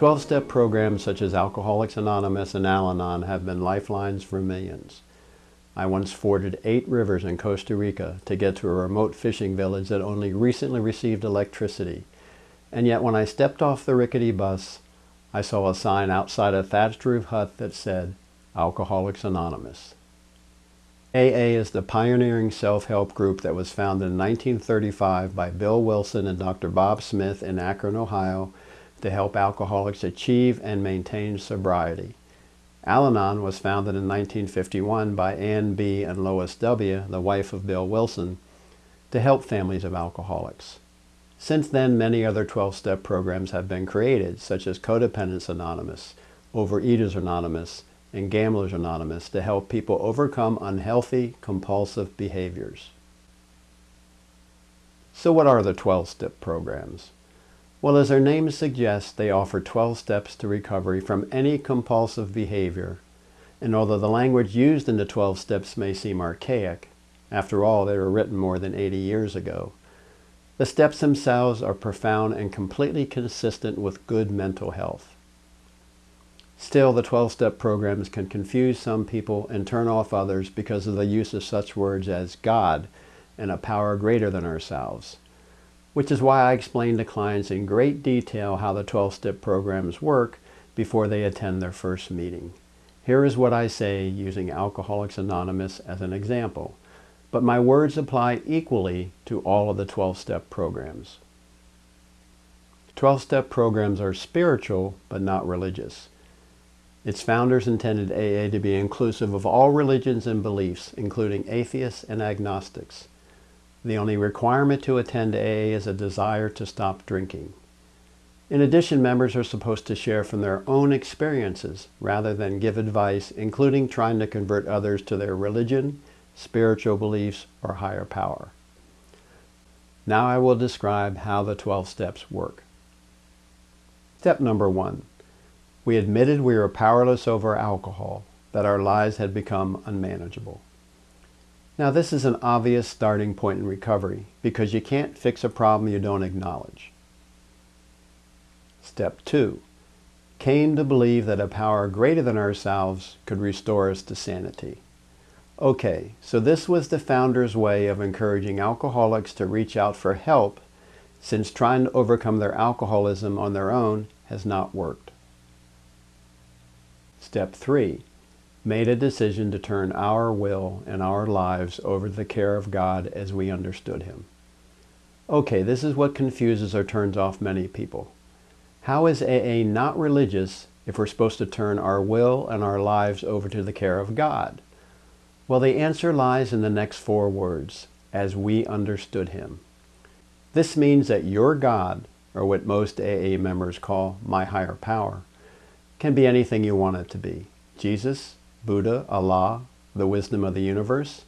12-step programs such as Alcoholics Anonymous and Al-Anon have been lifelines for millions. I once forded eight rivers in Costa Rica to get to a remote fishing village that only recently received electricity. And yet when I stepped off the rickety bus, I saw a sign outside a thatched roof hut that said, Alcoholics Anonymous. AA is the pioneering self-help group that was founded in 1935 by Bill Wilson and Dr. Bob Smith in Akron, Ohio to help alcoholics achieve and maintain sobriety. Al-Anon was founded in 1951 by Ann B. and Lois W., the wife of Bill Wilson, to help families of alcoholics. Since then, many other 12-step programs have been created, such as Codependence Anonymous, Overeaters Anonymous, and Gamblers Anonymous to help people overcome unhealthy, compulsive behaviors. So what are the 12-step programs? Well, as their name suggests, they offer 12 steps to recovery from any compulsive behavior. And although the language used in the 12 steps may seem archaic, after all, they were written more than 80 years ago, the steps themselves are profound and completely consistent with good mental health. Still, the 12-step programs can confuse some people and turn off others because of the use of such words as God and a power greater than ourselves which is why I explain to clients in great detail how the 12-step programs work before they attend their first meeting. Here is what I say using Alcoholics Anonymous as an example, but my words apply equally to all of the 12-step programs. 12-step programs are spiritual, but not religious. Its founders intended AA to be inclusive of all religions and beliefs, including atheists and agnostics. The only requirement to attend AA is a desire to stop drinking. In addition, members are supposed to share from their own experiences rather than give advice, including trying to convert others to their religion, spiritual beliefs, or higher power. Now I will describe how the 12 steps work. Step number one. We admitted we were powerless over alcohol, that our lives had become unmanageable. Now this is an obvious starting point in recovery because you can't fix a problem you don't acknowledge. Step 2. Came to believe that a power greater than ourselves could restore us to sanity. Okay, so this was the founder's way of encouraging alcoholics to reach out for help since trying to overcome their alcoholism on their own has not worked. Step 3 made a decision to turn our will and our lives over to the care of God as we understood Him. Okay, this is what confuses or turns off many people. How is AA not religious if we're supposed to turn our will and our lives over to the care of God? Well, the answer lies in the next four words, as we understood Him. This means that your God, or what most AA members call my higher power, can be anything you want it to be. Jesus, Buddha, Allah, the wisdom of the universe,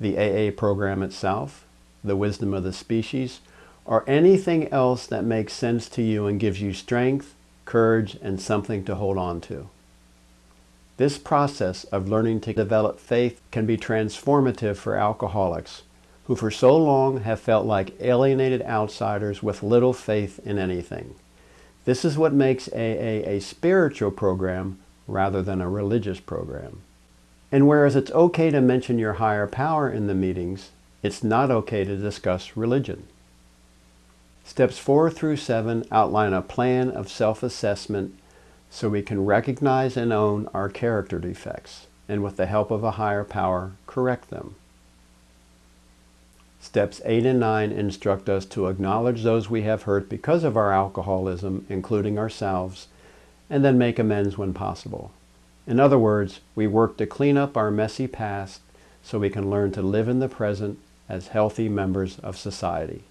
the AA program itself, the wisdom of the species, or anything else that makes sense to you and gives you strength, courage, and something to hold on to. This process of learning to develop faith can be transformative for alcoholics who for so long have felt like alienated outsiders with little faith in anything. This is what makes AA a spiritual program rather than a religious program. And whereas it's okay to mention your higher power in the meetings, it's not okay to discuss religion. Steps 4 through 7 outline a plan of self-assessment so we can recognize and own our character defects, and with the help of a higher power, correct them. Steps 8 and 9 instruct us to acknowledge those we have hurt because of our alcoholism, including ourselves, and then make amends when possible. In other words, we work to clean up our messy past so we can learn to live in the present as healthy members of society.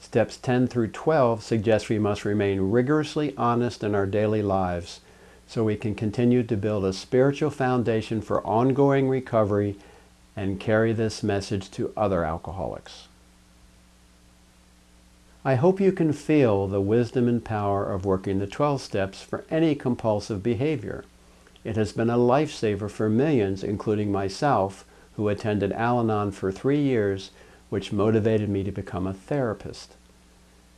Steps 10 through 12 suggest we must remain rigorously honest in our daily lives so we can continue to build a spiritual foundation for ongoing recovery and carry this message to other alcoholics. I hope you can feel the wisdom and power of working the 12 steps for any compulsive behavior. It has been a lifesaver for millions, including myself, who attended Al-Anon for three years, which motivated me to become a therapist.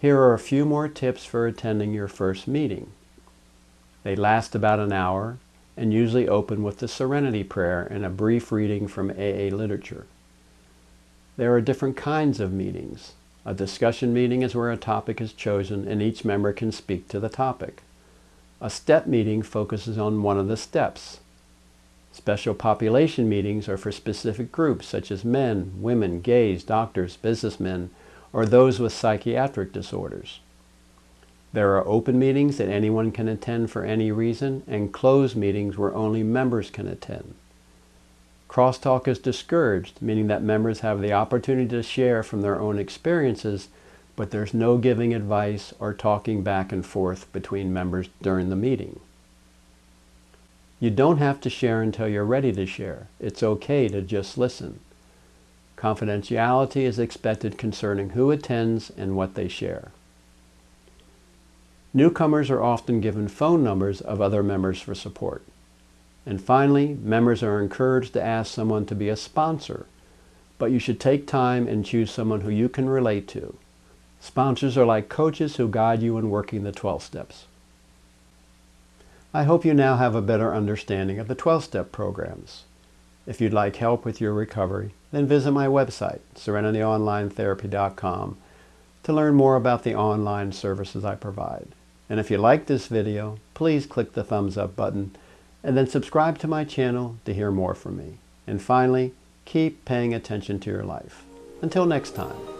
Here are a few more tips for attending your first meeting. They last about an hour and usually open with the Serenity Prayer and a brief reading from AA literature. There are different kinds of meetings. A discussion meeting is where a topic is chosen and each member can speak to the topic. A step meeting focuses on one of the steps. Special population meetings are for specific groups such as men, women, gays, doctors, businessmen, or those with psychiatric disorders. There are open meetings that anyone can attend for any reason and closed meetings where only members can attend. Crosstalk is discouraged, meaning that members have the opportunity to share from their own experiences, but there's no giving advice or talking back and forth between members during the meeting. You don't have to share until you're ready to share. It's okay to just listen. Confidentiality is expected concerning who attends and what they share. Newcomers are often given phone numbers of other members for support. And finally, members are encouraged to ask someone to be a sponsor, but you should take time and choose someone who you can relate to. Sponsors are like coaches who guide you in working the 12 steps. I hope you now have a better understanding of the 12-step programs. If you'd like help with your recovery, then visit my website, serenityonlinetherapy.com, to learn more about the online services I provide. And if you like this video, please click the thumbs up button and then subscribe to my channel to hear more from me. And finally, keep paying attention to your life. Until next time.